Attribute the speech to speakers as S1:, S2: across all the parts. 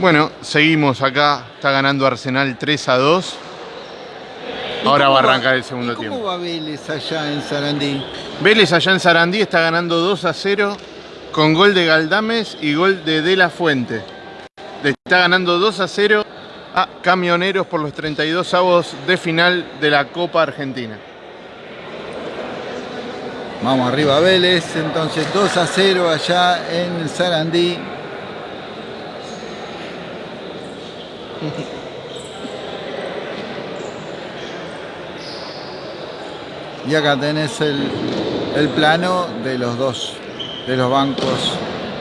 S1: Bueno, seguimos acá. Está ganando Arsenal 3 a 2. Ahora va a arrancar el segundo
S2: ¿Cómo
S1: tiempo.
S2: va Vélez allá en Sarandí?
S1: Vélez allá en Sarandí está ganando 2 a 0 con gol de Galdames y gol de De La Fuente. Le está ganando 2 a 0 a Camioneros por los 32 avos de final de la Copa Argentina.
S2: Vamos arriba Vélez, entonces 2 a 0 allá en Sarandí. Y acá tenés el, el plano de los dos, de los bancos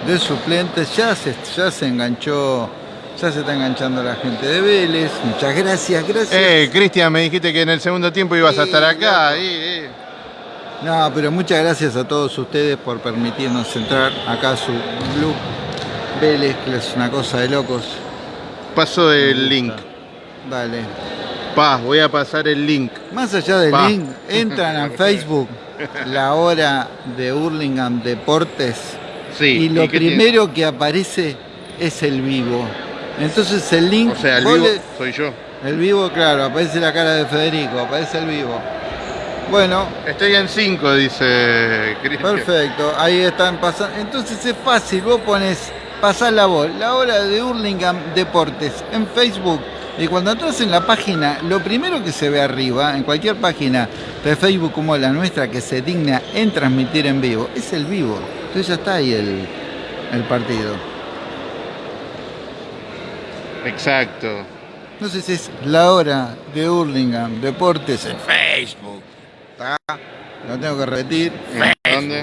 S2: de suplentes. Ya se, ya se enganchó, ya se está enganchando la gente de Vélez. Muchas gracias, gracias.
S1: Eh, Cristian, me dijiste que en el segundo tiempo ibas a estar acá.
S2: No, pero muchas gracias a todos ustedes por permitirnos entrar acá a su Blue Vélez, que es una cosa de locos.
S1: Paso el link.
S2: Dale.
S1: Pa, voy a pasar el link.
S2: Más allá del
S1: Pa.
S2: link, entran a Facebook, la hora de Hurlingham Deportes,
S1: Sí.
S2: y lo
S1: tiene?
S2: primero que aparece es el vivo. Entonces el link,
S1: O sea, el vivo
S2: le-
S1: soy yo.
S2: el vivo, claro, aparece la cara de Federico, aparece el vivo. Bueno,
S1: Estoy en 5, dice Cristian.
S2: Perfecto, ahí están pasando. Entonces es fácil, vos pones pasar la voz, la hora de Hurlingham Deportes en Facebook. Y cuando entras en la página, lo primero que se ve arriba, en cualquier página de Facebook como la nuestra que se digna en transmitir en vivo, es el vivo. Entonces ya está ahí el, el partido.
S1: Exacto.
S2: Entonces es la hora de Hurlingham Deportes en Facebook. ¿Está? Lo tengo que repetir.
S1: ¿En ¿Dónde?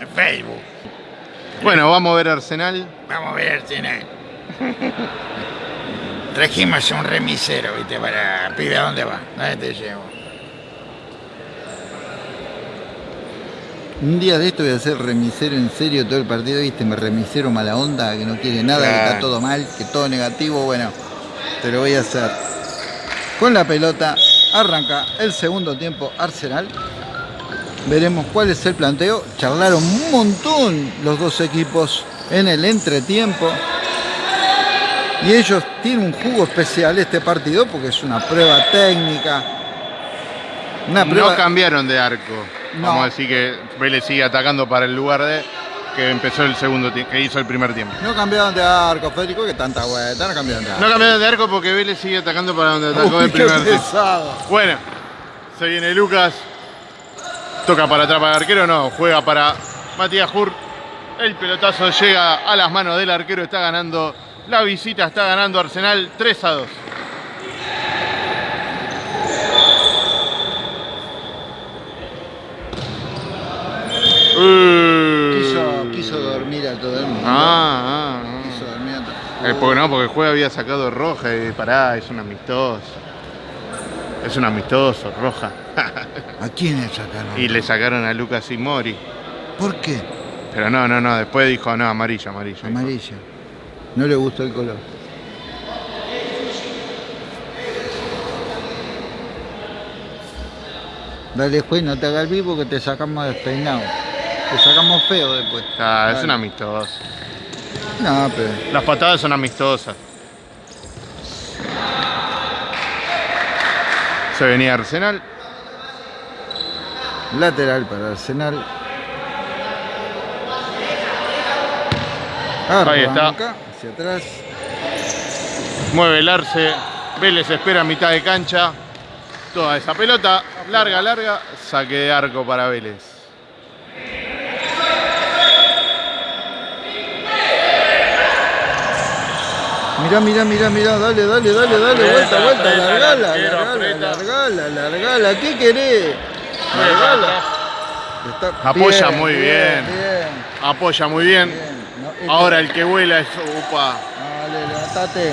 S3: En Facebook.
S1: Bueno, vamos a ver Arsenal.
S3: Vamos a ver cine. Trajimos un remisero, viste, para pibe a dónde va. ¿Dónde te llevo?
S2: Un día de esto voy a ser remisero en serio todo el partido, viste, me remisero mala onda, que no quiere nada, que está todo mal, que todo negativo, bueno, te lo voy a hacer. Con la pelota arranca el segundo tiempo Arsenal. Veremos cuál es el planteo. Charlaron un montón los dos equipos en el entretiempo. Y ellos tienen un jugo especial este partido porque es una prueba técnica. Una prueba
S1: No cambiaron de arco.
S2: No.
S1: Vamos a decir que Vélez sigue atacando para el lugar de que empezó el segundo que hizo el primer tiempo.
S2: No cambiaron de arco, Federico, que tanta vuelta, no cambiaron de arco.
S1: No cambiaron de arco porque Vélez sigue atacando para donde atacó
S2: Uy,
S1: el primer tiempo. Bueno, se viene Lucas. Toca para atrás para el arquero, no, juega para Matías Hur. El pelotazo llega a las manos del arquero, está ganando la visita, está ganando Arsenal 3 a 2.
S2: Quiso, quiso dormir a todo el mundo.
S1: Ah, ah,
S2: Quiso
S1: ah.
S2: dormir a todo
S1: Eh, porque no, porque el juego había sacado roja y pará, es un amistoso. Es un amistoso, roja.
S2: ¿A quién le sacaron?
S1: y le sacaron a Lucas y Mori.
S2: ¿Por qué?
S1: Pero no, no, no, después dijo, no, amarillo, amarillo.
S2: Amarilla. No le gustó el color. Dale, juez, no te hagas el vivo que te sacamos despeinado. Te sacamos feo después.
S1: Ah, es un amistoso.
S2: No, pero.
S1: Las patadas son amistosas. Se venía Arsenal.
S2: Lateral para Arsenal.
S1: Ahí está.
S2: Hacia atrás.
S1: Mueve el arce. Vélez espera a mitad de cancha. Toda esa pelota. Larga, larga. Saque de arco para Vélez.
S2: Mirá, mirá, mirá, mirá, dale, dale, dale, dale,
S1: Aprieta,
S2: vuelta, vuelta,
S1: aprieta,
S2: largala, largala, largala, largala, ¿qué querés? Largala. Está-
S1: Apoya muy bien.
S2: Bien,
S1: Apoya muy bien.
S2: bien. No, este-
S1: Ahora el que vuela es. Upa.
S2: Dale, levantate.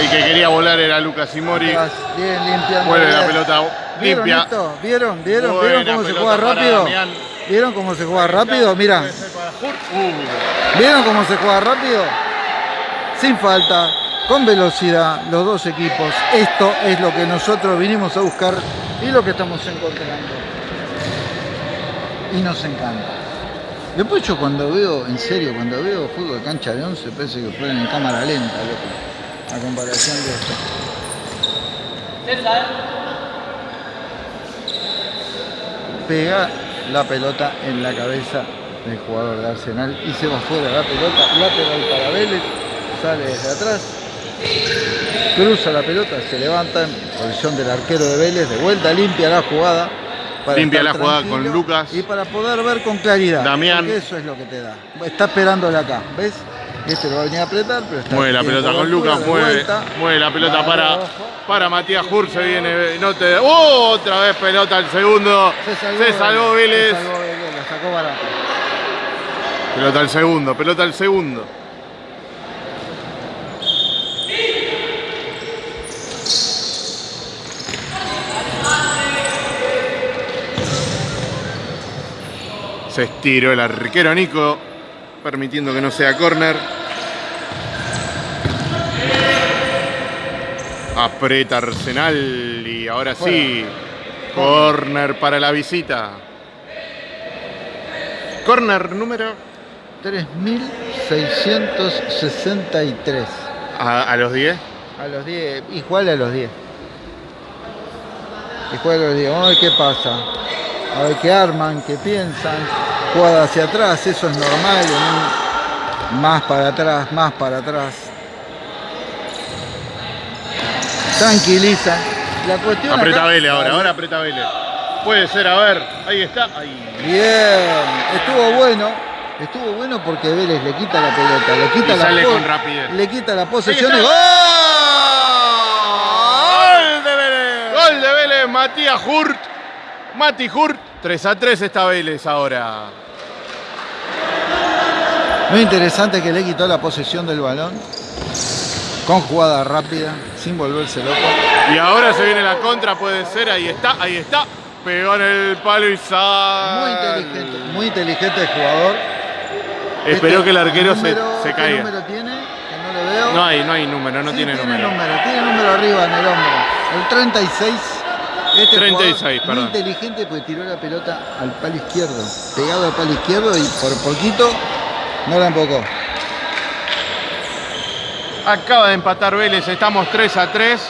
S1: El que quería volar era Lucas Imori.
S2: Atrás, Bien, limpiando.
S1: Vuelve la pelota
S2: ¿Vieron
S1: limpia.
S2: ¿Vieron? ¿Vieron? ¿Vieron cómo se juega rápido?
S1: Damián.
S2: ¿Vieron cómo se juega rápido? Mira.
S1: Uh,
S2: ¿Vieron cómo se juega rápido? Sin falta, con velocidad, los dos equipos. Esto es lo que nosotros vinimos a buscar y lo que estamos encontrando. Y nos encanta. Después yo cuando veo, en serio, cuando veo fútbol de cancha de 11, parece que fueron en cámara lenta, loco. A comparación de esto. Pega la pelota en la cabeza del jugador de Arsenal y se va fuera la pelota, lateral para Vélez, sale desde atrás, cruza la pelota, se levanta en posición del arquero de Vélez, de vuelta limpia la jugada. para
S1: Limpia la jugada con Lucas.
S2: Y para poder ver con claridad.
S1: Damián.
S2: Eso es lo que te da. Está esperándole acá, ¿ves? Este lo va a venir a apretar, pero está
S1: Mueve la pelota con Lucas, mueve,
S2: vuelta.
S1: mueve la pelota para, para Matías Hur, se viene, no te, ¡Oh! otra vez pelota al segundo, se salvó, Vélez,
S2: Se salvó Vélez, la sacó barata.
S1: pelota al segundo, pelota al segundo. Se estiró el arquero Nico, permitiendo que no sea córner. Aprieta Arsenal y ahora sí, córner para la visita. Córner número
S2: 3.663.
S1: a, a los 10.
S2: A los 10, igual a los 10. Igual a los 10. Vamos a ver qué pasa. A ver qué arman, qué piensan. Jugada hacia atrás, eso es normal. en un- Más para atrás, más para atrás. Tranquiliza. La cuestión
S1: Aprieta
S2: acá-
S1: Vélez ahora, ahora aprieta Vélez. Puede ser, a ver, ahí está. Ahí.
S2: Bien, estuvo bueno. Estuvo bueno porque Vélez le quita la pelota, le quita
S1: Y
S2: la
S1: sale con rapidez.
S2: Le quita la posesión. ¡Gol!
S1: ¡Gol de Vélez! Gol de Vélez, Matías Hurt. Mati Hurt. 3 a 3 está Vélez ahora.
S2: Muy interesante que le quitó la posesión del balón con jugada rápida, sin volverse loco.
S1: Y ahora se viene la contra, puede ser, ahí está, ahí está. Pegó en el palo y
S2: Muy
S1: sale.
S2: inteligente, muy inteligente el jugador.
S1: Esperó
S2: Este,
S1: que el arquero se,
S2: número-
S1: se
S2: ¿qué
S1: caiga.
S2: número tiene? Que no le veo.
S1: No hay, no hay número, no
S2: Sí,
S1: tiene número.
S2: Tiene número arriba en el hombro. El 36. Este
S1: 36,
S2: jugador
S1: perdón.
S2: Muy inteligente porque tiró la pelota al palo izquierdo. Pegado al palo izquierdo y por poquito no la embocó.
S1: Acaba de empatar Vélez, estamos 3 a 3.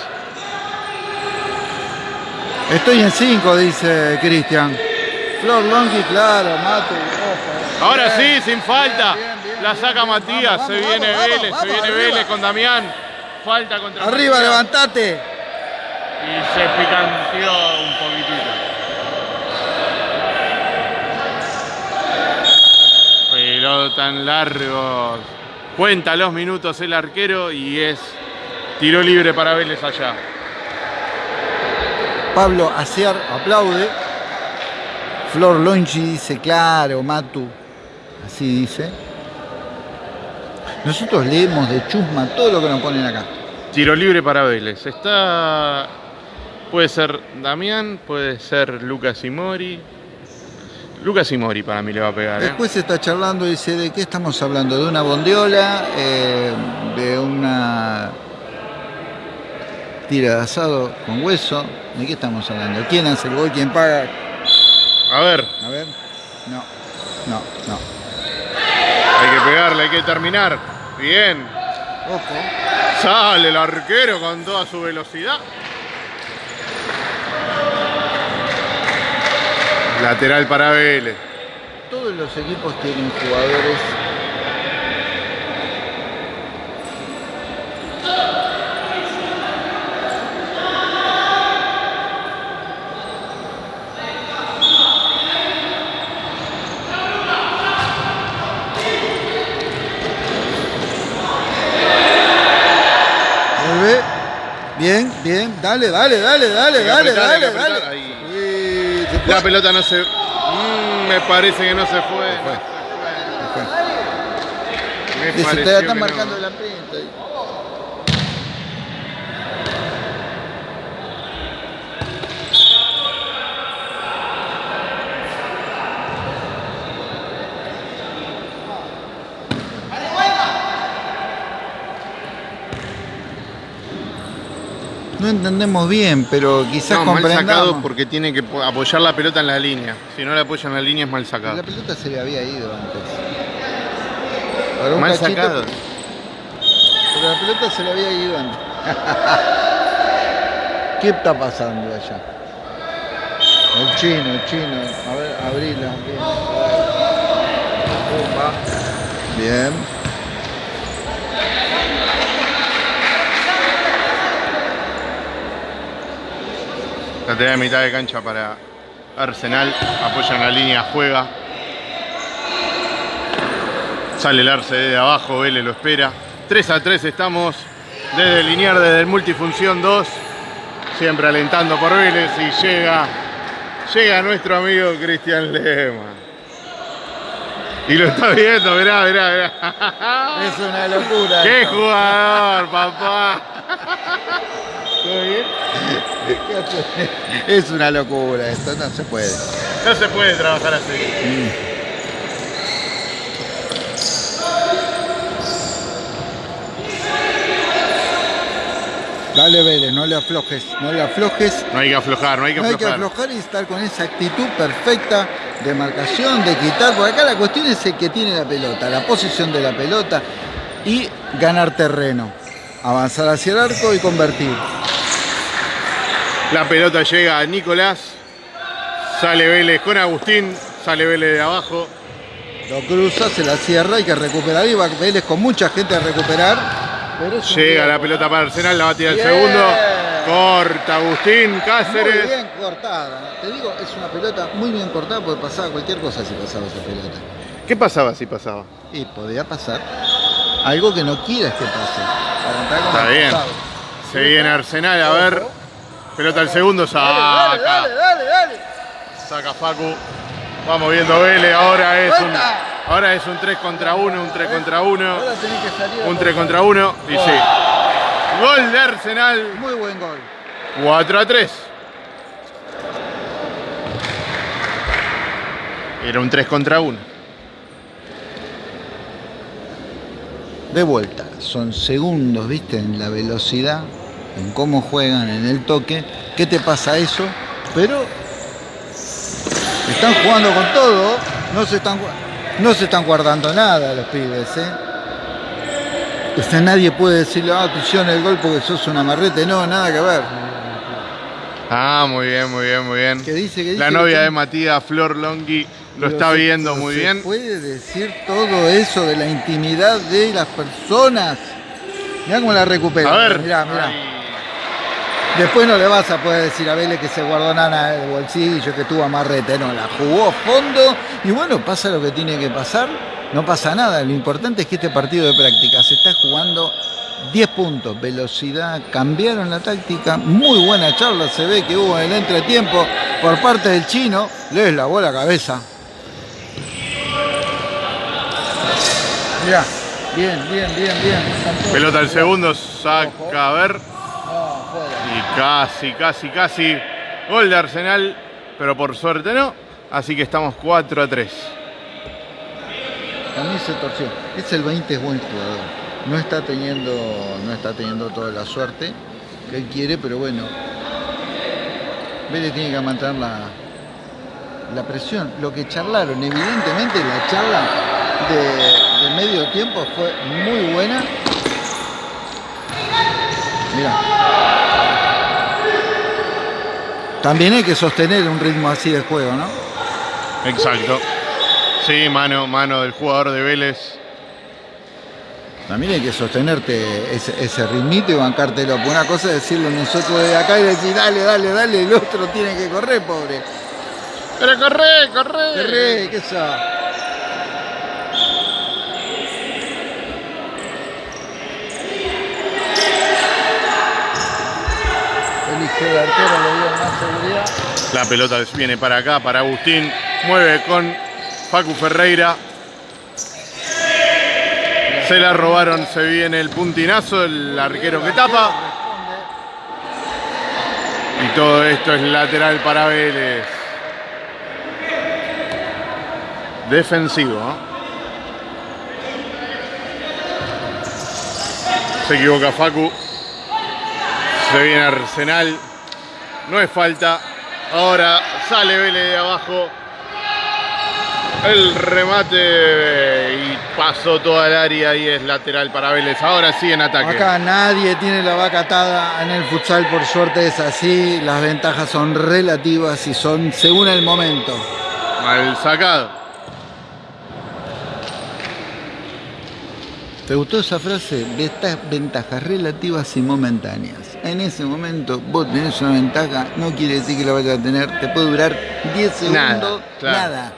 S2: Estoy en 5, dice Cristian. Flor Longi, claro, Mate, ojo.
S1: Ahora
S2: Bien,
S1: sí, sin falta.
S2: bien, bien, bien,
S1: la saca. Matías,
S2: Vamos,
S1: se
S2: vamos,
S1: viene
S2: vamos,
S1: Vélez, se viene. Vélez con Damián. Falta contra
S2: Arriba,
S1: Matías.
S2: levantate.
S1: Y se picanteó un poquitito. Pelota en largos. Cuenta los minutos el arquero y es tiro libre para Vélez allá.
S2: Pablo Aciar aplaude. Flor Longi dice, claro, Matu. Así dice. Nosotros leemos de chusma todo lo que nos ponen acá.
S1: Tiro libre para Vélez. Está. Puede ser Damián, puede ser Lucas y Mori. Lucas y Mori para mí le va a pegar. ¿eh?
S2: Después se está charlando y dice, ¿de qué estamos hablando? ¿De una bondiola? Eh, ¿De una tira de asado con hueso? ¿De qué estamos hablando? ¿Quién hace el gol? ¿Quién paga?
S1: A ver,
S2: A ver. No, no, no.
S1: hay que pegarle, hay que terminar. Bien.
S2: Ojo.
S1: Sale el arquero con toda su velocidad. Lateral para Vélez.
S2: Todos los equipos tienen jugadores Vuelve. Bien, bien. Dale, dale, dale, dale, dale, dale, dale. Se
S1: La
S2: fue.
S1: pelota no se. Mm, me parece que no se fue.
S2: fue.
S1: Me
S2: Dice, te
S1: pareció
S2: la están marcando
S1: no.
S2: la prensa. No entendemos bien, pero quizás
S1: No, mal sacado porque tiene que po- apoyar la pelota en la línea. Si no la apoya en la línea es mal sacado.
S2: La pelota se le había ido antes.
S1: Mal
S2: cachito,
S1: sacado.
S2: Pero la pelota se le había ido antes. ¿Qué está pasando allá? El chino, el chino. A ver, abrila. Bien. Bien.
S1: Lateral de mitad de cancha para Arsenal. Apoya en la línea, juega. Sale el Arce desde abajo, Vélez lo espera. 3 a 3 estamos desde el linear, desde el multifunción 2. Siempre alentando por Vélez y llega, llega nuestro amigo Cristian Lema. Y lo está viendo, mirá, mirá, mirá.
S2: Es una locura.
S1: ¡Qué
S2: esto.
S1: jugador, papá! ¿Todo bien?
S2: Es una locura esto, no se puede.
S1: No se puede trabajar así.
S2: Dale Vélez, no le aflojes, no le aflojes.
S1: No hay que aflojar, no hay que
S2: No hay que
S1: aflojar.
S2: aflojar y estar con esa actitud perfecta de marcación, de quitar. Porque acá la cuestión es el que tiene la pelota, la posición de la pelota y ganar terreno. Avanzar hacia el arco y convertir.
S1: La pelota llega a Nicolás. Sale Vélez con Agustín. Sale Vélez de abajo.
S2: Lo cruza, se la cierra, hay que recuperar. Y va Vélez con mucha gente a recuperar. pero
S1: Llega la pelota para Arsenal. La va a tirar el segundo. Corta Agustín Cáceres.
S2: Cortada. Te digo, es una pelota muy bien cortada porque pasaba cualquier cosa si pasaba esa pelota.
S1: ¿Qué pasaba si pasaba?
S2: Y podía pasar algo que no quieras que pase. Para
S1: Está bien. Se viene Arsenal a ver. Pelota al segundo.
S2: Dale, dale,
S1: Saca.
S2: dale, dale, dale.
S1: Saca Facu. Vamos viendo Vélez. Ahora es un, ahora es un 3 contra 1. Un 3 contra 1.
S2: Ahora tenés que salir a
S1: Un 3
S2: por-
S1: contra 1. Y sí. Gol de Arsenal.
S2: Muy buen gol.
S1: 4 a 3. Era un 3 contra 1.
S2: De vuelta. Son segundos, viste, en la velocidad, en cómo juegan, en el toque. ¿Qué te pasa eso? Pero están jugando con todo. No se están, no se están guardando nada los pibes, ¿eh? O sea, nadie puede decirle, ah, te hicieron el gol porque sos un amarrete. No, nada que ver.
S1: Ah, muy bien, muy bien, muy bien.
S2: ¿Qué dice? ¿Qué dice?
S1: La
S2: ¿Qué
S1: novia de Matías, Flor Longhi, lo está viendo muy bien.
S2: puede decir todo eso de la intimidad de las personas. Mirá cómo la recupera.
S1: A ver.
S2: Mirá, mirá. Después no le vas a poder decir a Vélez que se guardó nada en el bolsillo, que tuvo amarrete. No, la jugó a fondo. Y bueno, pasa lo que tiene que pasar. No pasa nada. Lo importante es que este partido de práctica se está jugando 10 puntos. Velocidad, cambiaron la táctica. Muy buena charla se ve que hubo en el entretiempo por parte del chino. Les lavó la cabeza. Mirá, bien, bien, bien, bien.
S1: Pelota al segundo, saca a ver. Y casi, casi, casi. Gol de Arsenal, pero por suerte no. Así que estamos 4 a 3.
S2: A mí se torció. Es el 20 es buen jugador. No está teniendo, no está teniendo toda la suerte que él quiere, pero bueno. Vélez tiene que mantener la, la presión. Lo que charlaron, evidentemente la charla de medio tiempo fue muy buena. Mira. También hay que sostener un ritmo así de juego, ¿no?
S1: Exacto. Sí, mano, mano del jugador de Vélez.
S2: También hay que sostenerte ese, ese ritmito y bancártelo. Porque una cosa es decirlo nosotros de acá y decir, dale, dale, dale, el otro tiene que correr, pobre.
S1: Pero corre, corre.
S2: Corre, ¿qué eso?
S1: La pelota viene para acá, para Agustín. Mueve con Facu Ferreira. Se la robaron, se viene el puntinazo, el arquero que tapa. Y todo esto es lateral para Vélez. Defensivo. ¿no? Se equivoca Facu. Se viene Arsenal. No es falta. Ahora sale Vélez de abajo. El remate y pasó toda el área y es lateral para Vélez. Ahora sí en ataque.
S2: Acá nadie tiene la vaca atada en el futsal, por suerte es así. Las ventajas son relativas y son según el momento.
S1: Mal sacado.
S2: ¿Te gustó esa frase? Venta- Ventajas relativas y momentáneas. En ese momento vos tenés una ventaja, no quiere decir que la vayas a tener. Te puede durar 10 segundos,
S1: Nada, claro.
S2: nada.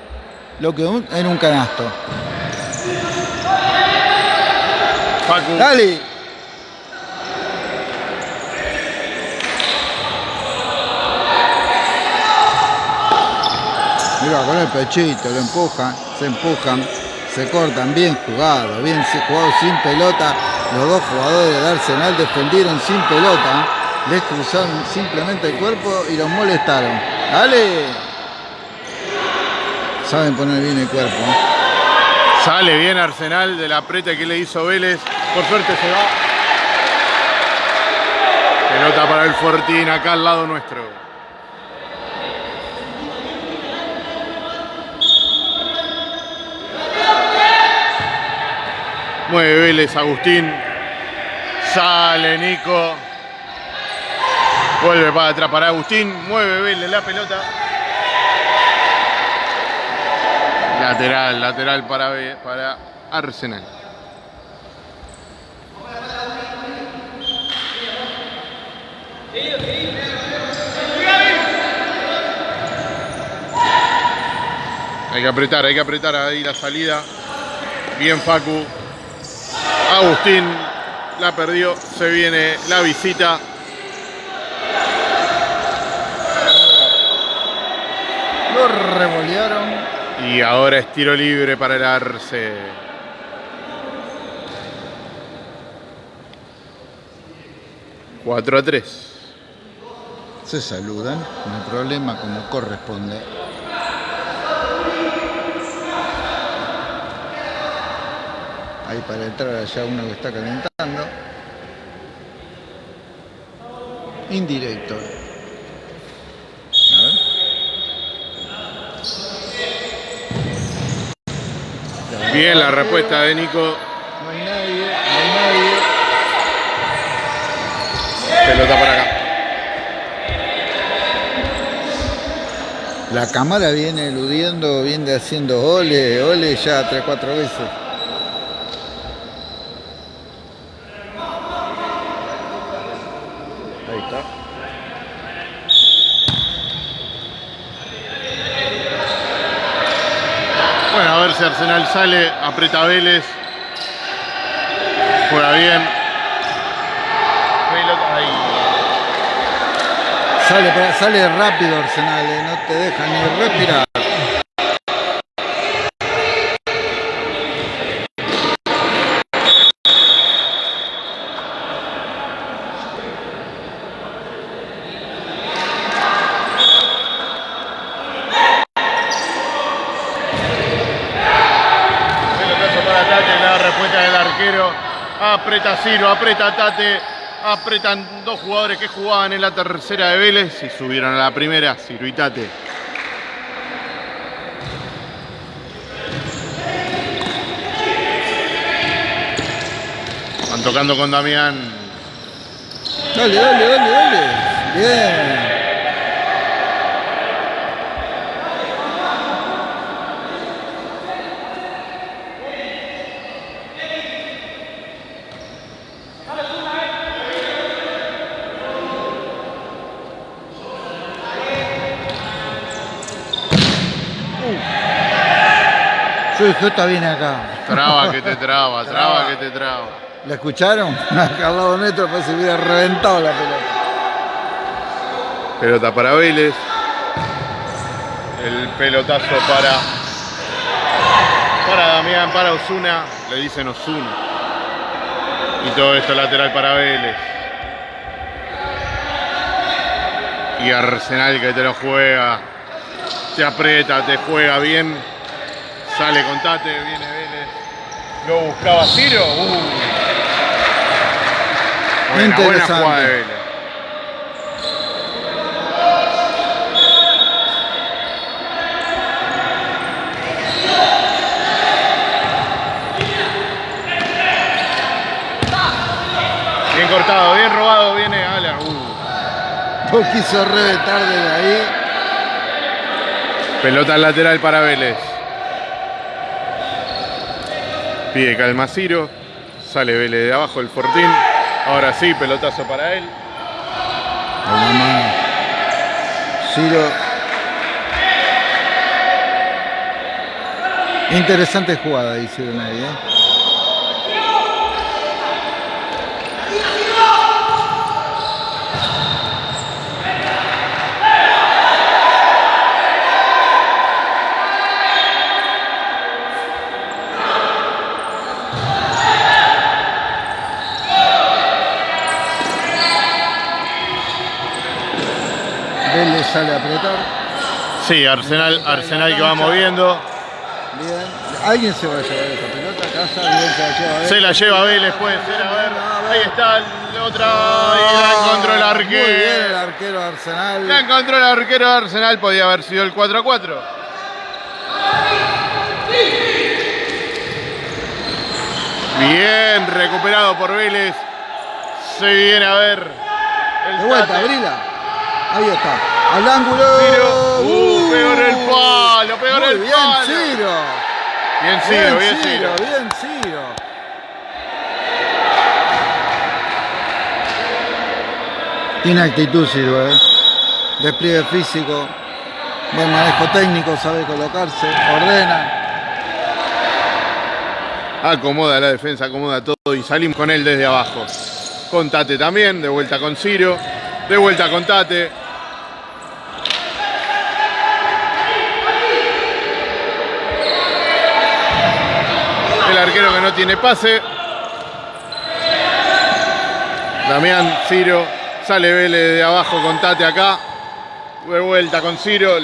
S2: Lo que en un canasto.
S1: Facu.
S2: ¡Dale! Mira, con el pechito, lo empujan, se empujan, se cortan, bien jugado, bien jugado sin pelota. Los dos jugadores de Arsenal defendieron sin pelota, les cruzaron simplemente el cuerpo y los molestaron. ¡Dale! Saben poner bien el cuerpo. ¿eh?
S1: Sale bien Arsenal del apriete que le hizo Vélez. Por suerte se va. Pelota para el Fortín acá al lado nuestro. Mueve Vélez Agustín. Sale Nico. Vuelve para atrás para Agustín. Mueve Vélez la pelota. Lateral, lateral para, para Arsenal. Hay que apretar, hay que apretar ahí la salida. Bien Facu. Agustín la perdió. Se viene la visita.
S2: Lo revolearon.
S1: Y ahora es tiro libre para el Arce. Cuatro a 3.
S2: Se saludan, no hay problema como corresponde. Para entrar allá uno que está calentando. Indirecto. A ver.
S1: Bien la respuesta de Nico.
S2: No hay nadie, no hay nadie.
S1: Pelota para acá.
S2: La cámara viene eludiendo, viene haciendo ole, ole ya tres, cuatro veces. Ahí está.
S1: Arsenal sale. Aprieta Vélez. Juega bien.
S2: Sale, sale rápido Arsenal, eh, no te deja ni respirar.
S1: Pelotazo para Tate, la respuesta del arquero. Aprieta Ciro, aprieta Tate. Apretan dos jugadores que jugaban en la tercera de Vélez y subieron a la primera, Ciro y Tate. Van tocando con Damián.
S2: Dale, dale, dale, dale. Bien. Yo dije, está bien acá.
S1: Traba que te traba, traba que te traba.
S2: ¿La escucharon? Acá al lado nuestro parece que hubiera reventado la pelota.
S1: Pelota para Vélez. El pelotazo para. Para Damián, para Osuna. Le dicen Osuna. Y todo esto lateral para Vélez. Y Arsenal que te lo juega. Te aprieta, te juega bien. Sale Contate, viene Vélez. Lo buscaba Ciro. Uh. Buena, buena jugada de Vélez. Bien cortado, bien robado, viene Ala. Uh.
S2: Quiso reventar desde ahí.
S1: Pelota al lateral para Vélez. Pide calma Ciro. Sale Vélez de abajo el Fortín. Ahora sí, pelotazo para él.
S2: Ciro. Interesante jugada hicieron ahí, ¿eh? Vélez sale a apretar.
S1: Sí, Arsenal, Arsenal que va moviendo.
S2: Bien. Alguien se va a llevar esa pelota a casa. Bien se la lleva ver.
S1: Se la lleva Vélez, puede ser. A ver. Ahí está la otra. Y la encontró el
S2: Muy bien el
S1: arquero.
S2: arquero de Arsenal.
S1: La encontró el arquero de Arsenal. Podía haber sido el 4 a 4. Bien, recuperado por Vélez. Se viene a ver. el
S2: De vuelta,
S1: Tate.
S2: Ahí está. Al ángulo.
S1: Ciro. Uh, pegó en el palo, pegó en el
S2: bien,
S1: palo.
S2: Ciro.
S1: Bien Ciro, bien Ciro.
S2: Bien, Ciro. Tiene actitud, Ciro, ¿eh? Despliegue físico. Buen manejo técnico, sabe colocarse, ordena.
S1: Acomoda la defensa, acomoda todo y salimos con él desde abajo. Con Tate también, de vuelta con Ciro, de vuelta con Tate. El arquero que no tiene pase. Damián, Ciro, sale Vélez de abajo con Tate acá. De vuelta con Ciro.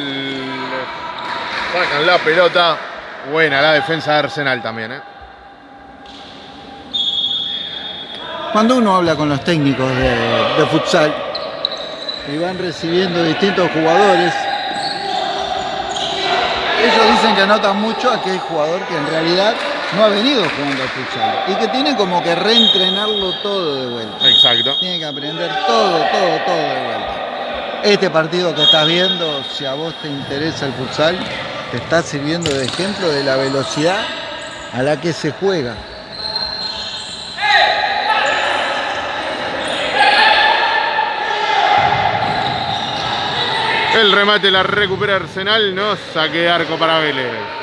S1: Sacan la pelota. Buena la defensa de Arsenal también, ¿eh?
S2: Cuando uno habla con los técnicos de, futsal y van recibiendo distintos jugadores, ellos dicen que notan mucho a aquel jugador que en realidad no ha venido jugando al futsal y que tiene como que reentrenarlo todo de vuelta.
S1: Exacto.
S2: Tiene que aprender todo, todo, todo de vuelta. Este partido que estás viendo, si a vos te interesa el futsal, te está sirviendo de ejemplo de la velocidad a la que se juega.
S1: El remate la recupera Arsenal, no saque de arco para Vélez.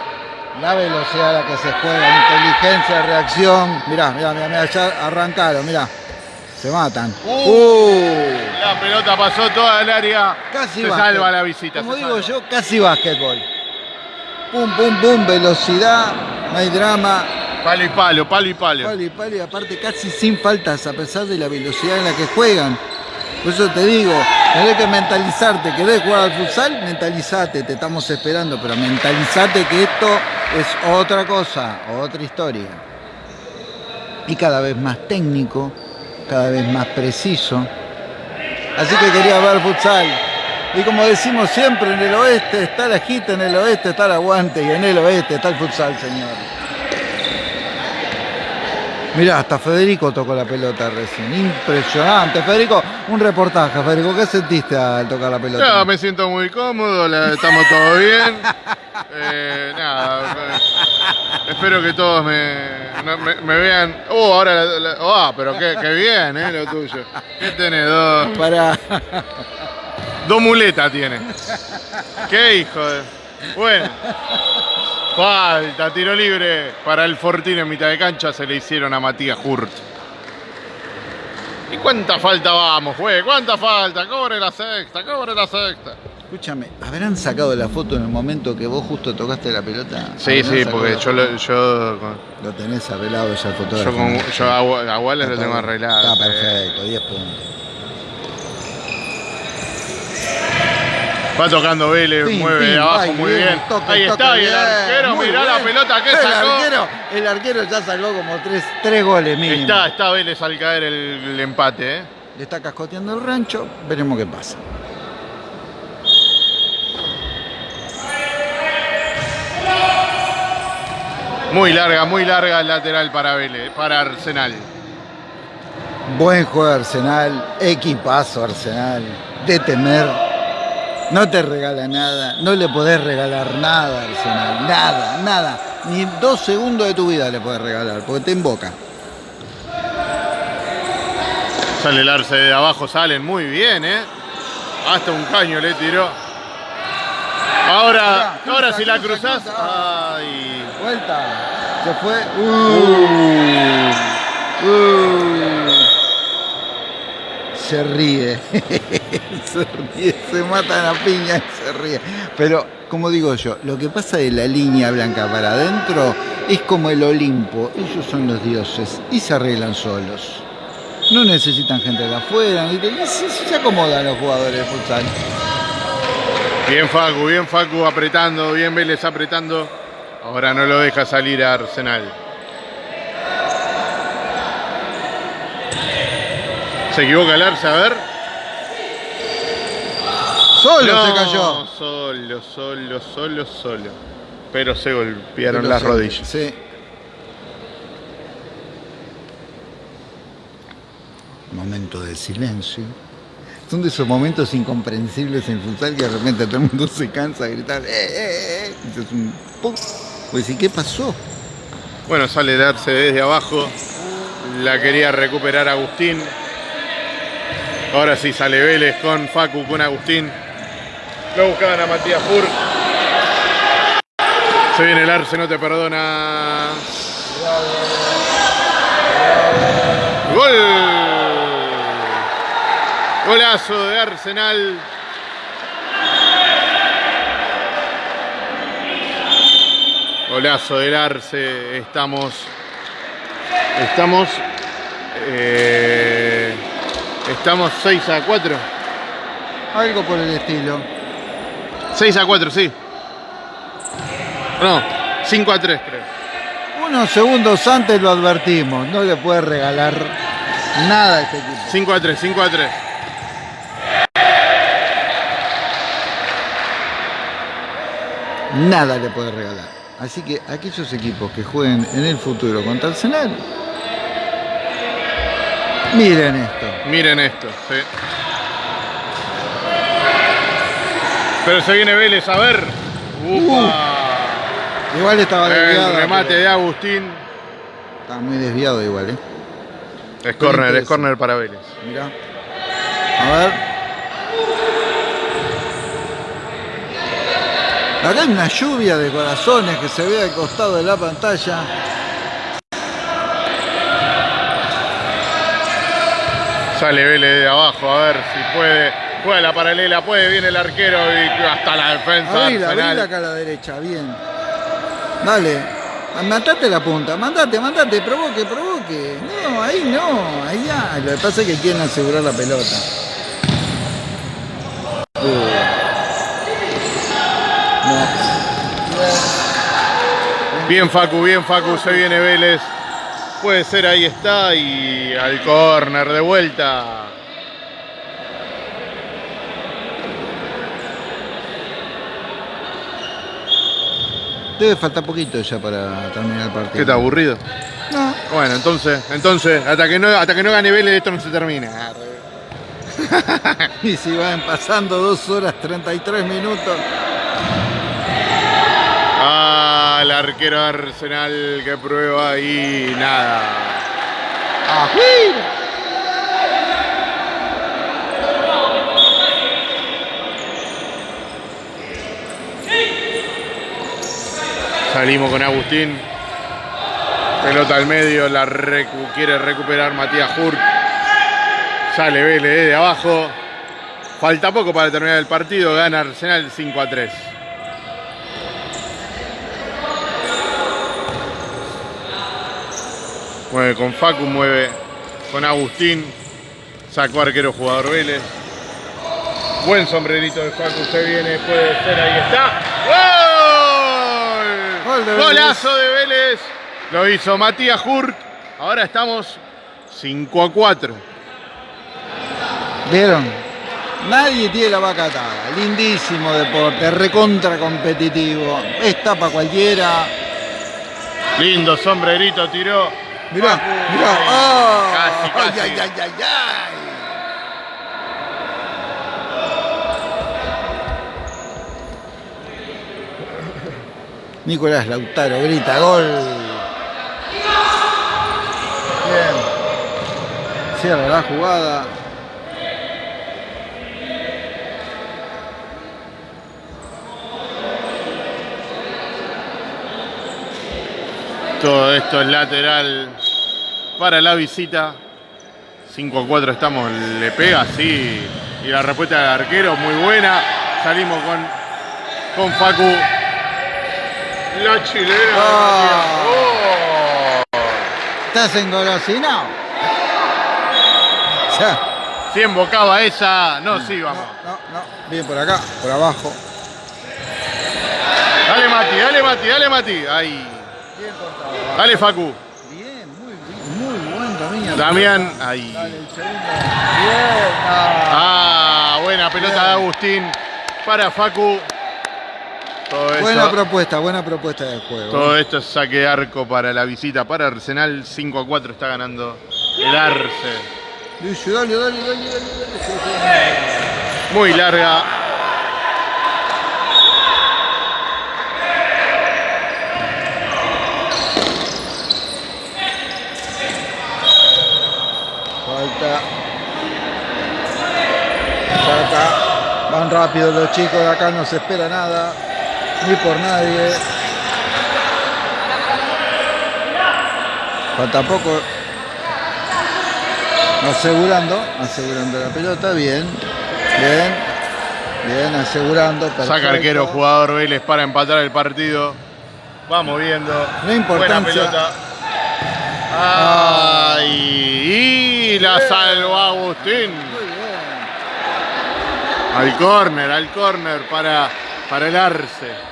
S2: La velocidad a la que se juega, inteligencia, reacción. Mirá, mirá, mirá, mirá, ya arrancaron, mirá. Se matan.
S1: Uh.
S2: Uh,
S1: La pelota pasó toda el área.
S2: casi
S1: se
S2: básquet.
S1: salva la visita.
S2: Como digo
S1: salva.
S2: yo, casi básquetbol. Pum, pum, pum, velocidad, no hay drama.
S1: Palo y palo, palo y palo.
S2: Palo y palo y aparte casi sin faltas a pesar de la velocidad en la que juegan. Por eso te digo, tenés que mentalizarte, querés jugar al futsal, mentalizate, te estamos esperando, pero mentalizate que esto es otra cosa, otra historia. Y cada vez más técnico, cada vez más preciso. Así que quería ver futsal. Y como decimos siempre, en el oeste está la gita, en el oeste está el aguante y en el oeste está el futsal, señor. Mirá, hasta Federico tocó la pelota recién. Impresionante. Federico, un reportaje, Federico. ¿Qué sentiste al tocar la pelota?
S1: Ya, me siento muy cómodo, la- estamos todos bien. Eh, nada, espero que todos me, no- me, me vean. Oh, ahora, la- la- oh, pero qué, qué bien, eh, lo tuyo. ¿Qué tenés? Dos,
S2: Para.
S1: dos muletas tiene. Qué hijo de. Bueno. Falta, tiro libre para el Fortín en mitad de cancha. Se le hicieron a Matías Hurt. ¿Y cuánta falta vamos, juez? ¿Cuánta falta? Cobre la sexta, cobre la sexta.
S2: Escúchame, ¿habrán sacado la foto en el momento que vos justo tocaste la pelota?
S1: Sí,
S2: ¿Habrán
S1: sí, porque yo, lo, yo,
S2: Lo tenés arreglado ya el fotógrafo.
S1: yo, con, yo a, a Wallace lo tengo arreglado.
S2: Está perfecto, 10 puntos.
S1: Va tocando Vélez, mueve de
S2: pim,
S1: abajo
S2: ay,
S1: muy bien.
S2: toque,
S1: Ahí
S2: toque,
S1: está, y el
S2: bien,
S1: arquero,
S2: muy
S1: mirá la
S2: bien.
S1: pelota que
S2: el
S1: sacó.
S2: Arquero, el arquero ya sacó como tres, tres goles mínimo.
S1: Está, está Vélez al caer el, el empate, ¿eh?
S2: Le está cascoteando el rancho, veremos qué pasa.
S1: Muy larga, muy larga el lateral para Vélez, para Arsenal.
S2: Buen juego de Arsenal, equipazo Arsenal, de temer. No te regala nada, no le podés regalar nada a Arsenal, nada, nada. Ni dos segundos de tu vida le podés regalar, porque te invoca.
S1: Sale el arce de abajo, salen muy bien, ¿eh? Hasta un caño le tiró. Ahora, ahora si la
S2: cruza,
S1: cruzás.
S2: cruza.
S1: Ay.
S2: Vuelta, se fue. Uh, uh. Se ríe, se ríe, se matan a piña y se ríe. Pero, como digo yo, lo que pasa de la línea blanca para adentro es como el Olimpo. Ellos son los dioses y se arreglan solos. No necesitan gente de afuera, y se, se acomodan los jugadores de futsal.
S1: Bien Facu, bien Facu apretando, bien Vélez apretando. Ahora no lo deja salir a Arsenal. Se equivoca el arce, a ver.
S2: Solo
S1: No,
S2: se cayó.
S1: Solo, solo, solo, solo. Pero se golpearon
S2: Pero
S1: las rodillas.
S2: Sí. Momento de silencio. Son de esos momentos incomprensibles en futsal que de repente todo el mundo se cansa de gritar. ¡Eh, eh, eh! Y es un ¡pum! Pues, ¿y qué pasó?
S1: Bueno, sale el arce desde abajo. La quería recuperar Agustín. Ahora sí sale Vélez con Facu, con Agustín. Lo buscaban a Matías Fur. Se viene el arce, no te perdona. Gol. Golazo de Arsenal. Golazo del Arce. Estamos. Estamos. eh, estamos 6 a 4.
S2: Algo por el estilo.
S1: 6 a 4, sí. No, 5 a 3 creo.
S2: Unos segundos antes lo advertimos. No le puede regalar nada a este equipo.
S1: 5 a 3, 5 a 3.
S2: Nada le puede regalar. Así que aquellos equipos que jueguen en el futuro contra Arsenal, miren esto.
S1: Miren esto, sí. Pero se viene Vélez, a ver. Upa.
S2: Igual estaba desviado.
S1: el remate
S2: pero
S1: de Agustín.
S2: Estaba muy desviado igual, ¿eh?
S1: Es corner, es corner para Vélez.
S2: Mirá. A ver. Acá hay una lluvia de corazones que se ve al costado de la pantalla.
S1: Sale Vélez de abajo, a ver si puede. Juega la paralela, puede, viene el arquero y hasta la defensa.
S2: Abrila, abrila acá a la derecha, bien. Dale. Mandate la punta, mandate, mandate, provoque, provoque. No, ahí no, allá. Lo que pasa es que quieren asegurar la pelota. Uh. No.
S1: Bien Facu, bien Facu, se viene Vélez. Puede ser, ahí está. Y al córner de vuelta.
S2: Debe faltar poquito ya para terminar el partido.
S1: ¿Qué está aburrido?
S2: No.
S1: Bueno, entonces, entonces, hasta que no, hasta que no gane Vélez, esto no se termina.
S2: Y si van pasando 2 horas 33 minutos.
S1: Ah, el arquero de Arsenal que prueba y nada. Salimos con Agustín. Pelota al medio, la recu- quiere recuperar Matías Hurt. Sale Vélez desde abajo. Falta poco para terminar el partido. Gana Arsenal 5 a 3. Mueve con Facu, mueve con Agustín. Sacó arquero jugador Vélez. Buen sombrerito de Facu, se viene, puede ser, ahí está. ¡Gol!
S2: Gol de.
S1: Golazo de Vélez. Lo hizo Matías Hurt. Ahora estamos 5 a 4.
S2: ¿Vieron? Nadie tiene la vaca atada. Lindísimo deporte, recontra competitivo. Está para cualquiera.
S1: Lindo sombrerito tiró.
S2: Mirá, mirá.
S1: Casi.
S2: ay, ay, ay, ay. Nicolás Lautaro grita gol. Bien. Cierra la jugada.
S1: Todo esto es lateral para la visita. 5 a 4 estamos, le pega, sí. Y la respuesta del arquero muy buena. Salimos con, con Facu. La chilena.
S2: Ah.
S1: Oh.
S2: ¿Estás engolosinado? Ya.
S1: Si embocaba esa, no, sí, vamos.
S2: No, no. Bien por acá, por abajo.
S1: Dale Mati, dale Mati, dale Mati. Ahí. Dale Facu.
S2: Bien, muy bien, muy buen dominio.
S1: Damián, ahí.
S2: Dale el segundo. Bien. Ah.
S1: Ah, buena pelota de Agustín para Facu. Todo eso-
S2: Buena propuesta, buena propuesta de juego.
S1: Todo esto es saque de arco para la visita para Arsenal. 5 a 4 está ganando el Arce.
S2: Lucio, dale, dale, dale, dale.
S1: Muy larga.
S2: Falta. Saca. Van rápido los chicos de acá, no se espera nada. Ni por nadie. Falta poco. Asegurando, asegurando la pelota, bien, bien, bien, asegurando.
S1: Saca
S2: perfecto.
S1: arquero, jugador Vélez para empatar el partido. Vamos viendo.
S2: La importancia-
S1: Buena pelota. Ay, y la salvó Agustín. Al córner, al córner para, para el Arce.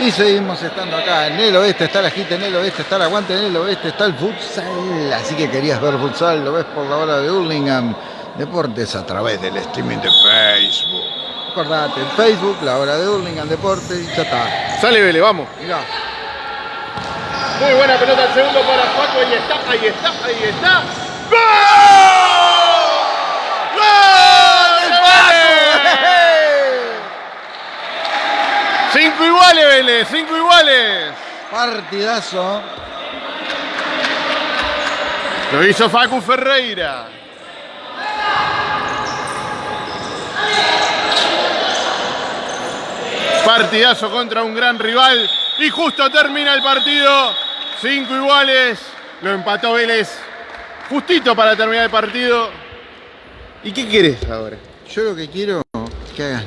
S2: Y seguimos estando acá. En el oeste está la gita, en el oeste está el aguante, en el oeste está el futsal. Así que querías ver futsal, lo ves por la hora de Hurlingham Deportes a través del streaming de Facebook. Acordate, en Facebook, la hora de Hurlingham Deportes y ya está.
S1: Sale Vélez, vamos.
S2: Mirá.
S1: Muy buena pelota al segundo para Paco. Ahí está, ahí está, ahí está. ¡Gol! de Vélez! Cinco iguales, Vélez, cinco iguales.
S2: Partidazo.
S1: Lo hizo Facu Ferreira. Partidazo contra un gran rival. Y justo termina el partido. Cinco iguales. Lo empató Vélez. Justito para terminar el partido. ¿Y qué querés ahora?
S2: Yo lo que quiero es que hagas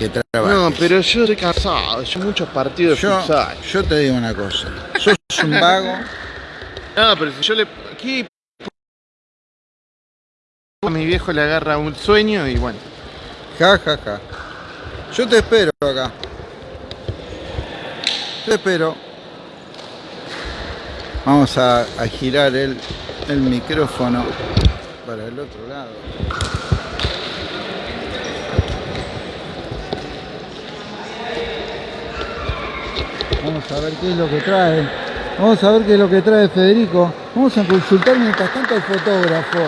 S2: que trabajes.
S1: No, pero yo estoy cansado. Yo muchos partidos
S2: yo, yo te digo una cosa. Sos un vago.
S1: No, pero si yo le. Aquí. A mi viejo le agarra un sueño y bueno.
S2: Ja, ja, ja. Yo te espero acá. Te espero. Vamos a, a girar el, el micrófono para el otro lado. Vamos a ver qué es lo que trae. Vamos a ver qué es lo que trae Federico. Vamos a consultar mientras tanto al fotógrafo.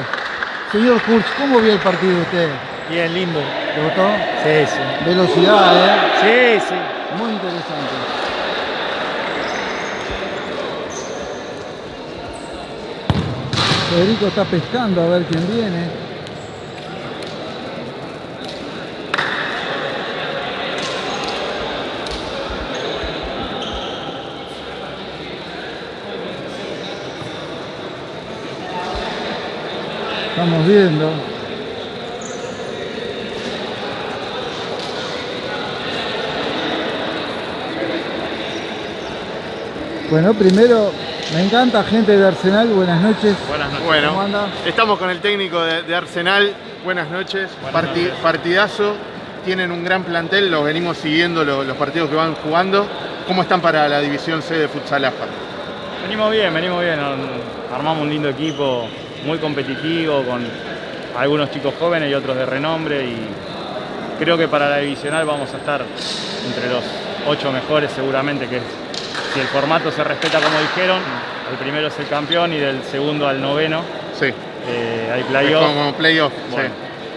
S2: Señor Kurz, ¿cómo vio el partido usted?
S4: Bien, lindo.
S2: ¿Le gustó?
S4: Sí, sí.
S2: Velocidad, ¿eh?
S4: Sí, sí.
S2: Muy interesante. Federico está pescando a ver quién viene. Estamos viendo. Bueno, primero, me encanta gente de Arsenal, buenas noches.
S1: Buenas noches.
S2: ¿Cómo
S1: Bueno,
S2: anda?
S1: estamos con el técnico de, de Arsenal. Buenas noches. Parti- Partidazo. Tienen un gran plantel, los venimos siguiendo lo- los partidos que van jugando. ¿Cómo están para la división C de Futsal AFA?
S4: Venimos bien, venimos bien. Armamos un lindo equipo, muy competitivo, con algunos chicos jóvenes y otros de renombre. Y creo que para la divisional vamos a estar entre los ocho mejores seguramente, que si el formato se respeta como dijeron, el primero es el campeón y del segundo al noveno
S1: Sí.
S4: eh, hay playoff.
S1: como playoff.
S4: Bueno,
S1: sí.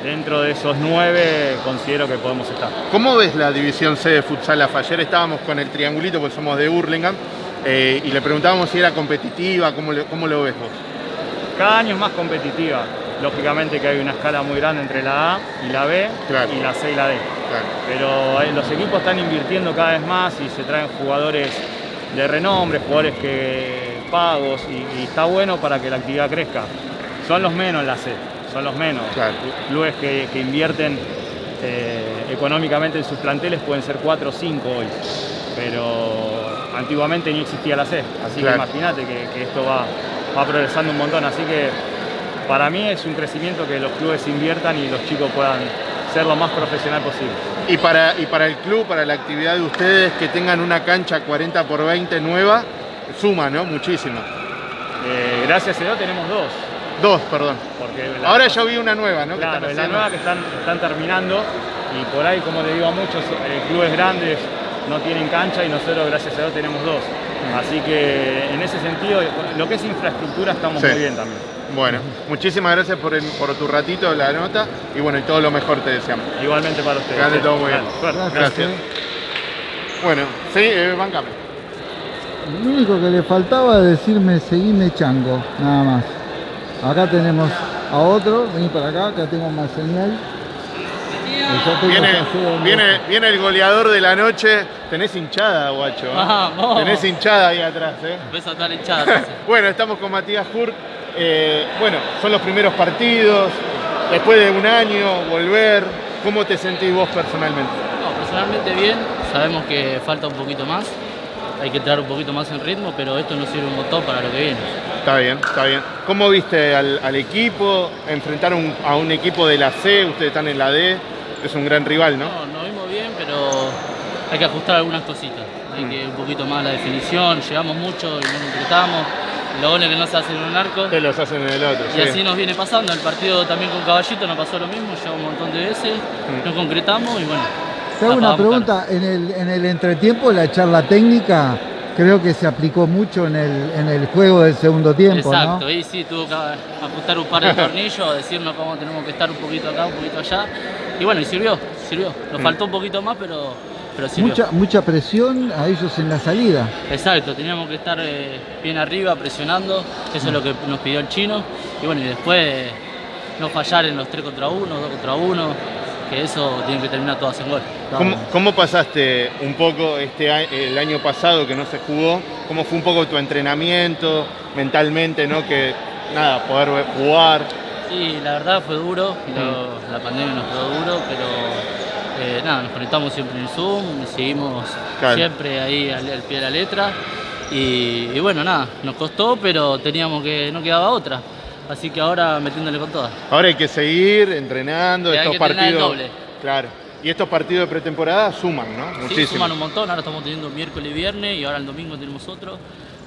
S4: Dentro de esos nueve considero que podemos estar.
S1: ¿Cómo ves la división C de futsal AFA? Ayer estábamos con el triangulito, porque somos de Hurlingham, eh, y le preguntábamos si era competitiva, ¿cómo, le- cómo lo ves vos?
S4: Cada año es más competitiva. Lógicamente que hay una escala muy grande entre la A y la B
S1: Claro.
S4: y la C y la D.
S1: Claro.
S4: Pero eh, los equipos están invirtiendo cada vez más y se traen jugadores de renombre, jugadores que pagos y, y está bueno para que la actividad crezca. Son los menos en la C, son los menos.
S1: Claro.
S4: Clubes que, que invierten eh, económicamente en sus planteles pueden ser 4 o 5 hoy, pero antiguamente ni existía la C, así que imagínate que, que esto va, va progresando un montón, así que para mí es un crecimiento que los clubes inviertan y los chicos puedan ser lo más profesional posible.
S1: Y para, y para el club, para la actividad de ustedes, que tengan una cancha 40 por 20 nueva, suma, ¿no? Muchísimo.
S4: Eh, gracias a Dios tenemos dos.
S1: Dos, perdón.
S4: Porque
S1: Ahora yo vi una nueva, ¿no? Que
S4: Claro,
S1: están
S4: la nueva que están, están terminando y por ahí, como le digo a muchos, eh, clubes grandes no tienen cancha y nosotros, gracias a Dios, tenemos dos. Así que en ese sentido, lo que es infraestructura estamos
S1: Sí.
S4: muy bien también.
S1: Bueno, muchísimas gracias por, el- por tu ratito, la nota, y bueno, y todo lo mejor te deseamos.
S4: Igualmente para ustedes.
S1: Todo muy bien.
S2: Gracias.
S1: Gracias. Bueno, sí, eh, bancame.
S2: Lo único que le faltaba es decirme seguime chango, nada más. Acá tenemos a otro, vení para acá, acá tengo más señal.
S1: Viene, viene, viene el goleador de la noche. Tenés hinchada, guacho. ¿eh?
S5: Vamos.
S1: Tenés hinchada ahí atrás, ¿eh?
S5: Empieza a estar hinchada.
S1: Bueno, estamos con Matías Hurt. Eh, bueno, son los primeros partidos. Después de un año, volver. ¿Cómo te sentís vos personalmente?
S5: No, personalmente bien, sabemos que falta un poquito más, hay que entrar un poquito más en ritmo, pero esto nos sirve un montón para lo que viene.
S1: Está bien, está bien. ¿Cómo viste al, al equipo? Enfrentar un- a un equipo de la C, ustedes están en la D. Es un gran rival, ¿no?
S5: No, nos vimos bien, pero hay que ajustar algunas cositas. Hay
S1: Mm.
S5: que un poquito más la definición, llegamos mucho y no concretamos. Los goles que no se hacen en un arco.
S1: Te los hacen en el otro.
S5: Y
S1: sí.
S5: así nos viene pasando. El partido también con Caballito nos pasó lo mismo, llegamos un montón de veces,
S1: Mm.
S5: no concretamos y bueno.
S2: Te hago una pregunta, en el, en el entretiempo la charla técnica creo que se aplicó mucho en el, en el juego del segundo tiempo,
S5: Exacto,
S2: ¿no?
S5: ahí sí tuvo que ajustar un par de tornillos, decirnos cómo tenemos que estar un poquito acá, un poquito allá. Y bueno, y sirvió, sirvió. Nos
S1: Mm.
S5: faltó un poquito más, pero, pero sirvió.
S2: Mucha, mucha presión a ellos en la salida.
S5: Exacto, teníamos que estar eh, bien arriba, presionando, eso es lo que nos pidió el chino. Y bueno, y después eh, no fallar en los 3 contra 1, 2 contra 1, que eso tiene que terminar todas en gol.
S1: ¿Cómo, cómo pasaste un poco este el año pasado que no se jugó? ¿Cómo fue un poco tu entrenamiento mentalmente, no? Que nada, poder jugar.
S5: Sí, la verdad fue duro, lo- la pandemia nos quedó duro, pero eh, nada, nos conectamos siempre en Zoom, seguimos
S1: Claro.
S5: siempre ahí al, al pie de la letra. Y, y bueno, nada, nos costó, pero teníamos que, no quedaba otra. Así que ahora metiéndole con todas.
S1: Ahora hay que seguir entrenando
S5: Y hay
S1: estos
S5: que
S1: partidos.
S5: doble.
S1: Claro. Y estos partidos de pretemporada suman, ¿no?
S5: Sí,
S1: Muchísimo.
S5: suman un montón, ahora estamos teniendo miércoles y viernes y ahora el domingo tenemos otro.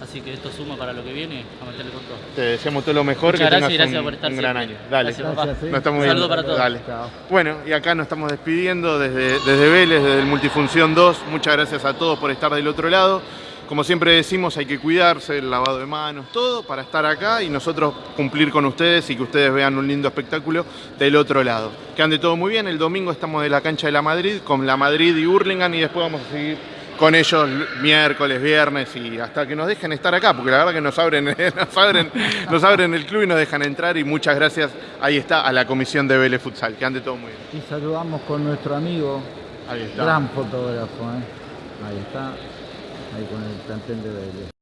S5: Así que esto suma para lo que viene, a meterle con todo.
S1: Te deseamos todo lo mejor,
S5: Muchas
S1: que
S5: gracias
S1: tengas
S5: y gracias
S1: un,
S5: por estar
S1: un gran año. Dale.
S5: Gracias, papá.
S2: Gracias.
S1: Nos estamos
S5: Un saludo para todos.
S1: Dale.
S2: Chao.
S1: Bueno, y acá nos estamos despidiendo desde, desde Vélez, desde el Multifunción 2. Muchas gracias a todos por estar del otro lado. Como siempre decimos, hay que cuidarse, el lavado de manos, todo para estar acá y nosotros cumplir con ustedes y que ustedes vean un lindo espectáculo del otro lado. Que ande todo muy bien. El domingo estamos de la cancha de la Madrid con la Madrid y Hurlingham y después vamos a seguir con ellos miércoles, viernes y hasta que nos dejen estar acá, porque la verdad que nos abren, nos abren, nos abren el club y nos dejan entrar y muchas gracias, ahí está, a la comisión de Vélez Futsal, que ande todo muy bien.
S2: Y saludamos con nuestro amigo,
S1: Ahí está.
S2: gran fotógrafo, ¿eh? Ahí está, ahí con el plantel de Vélez.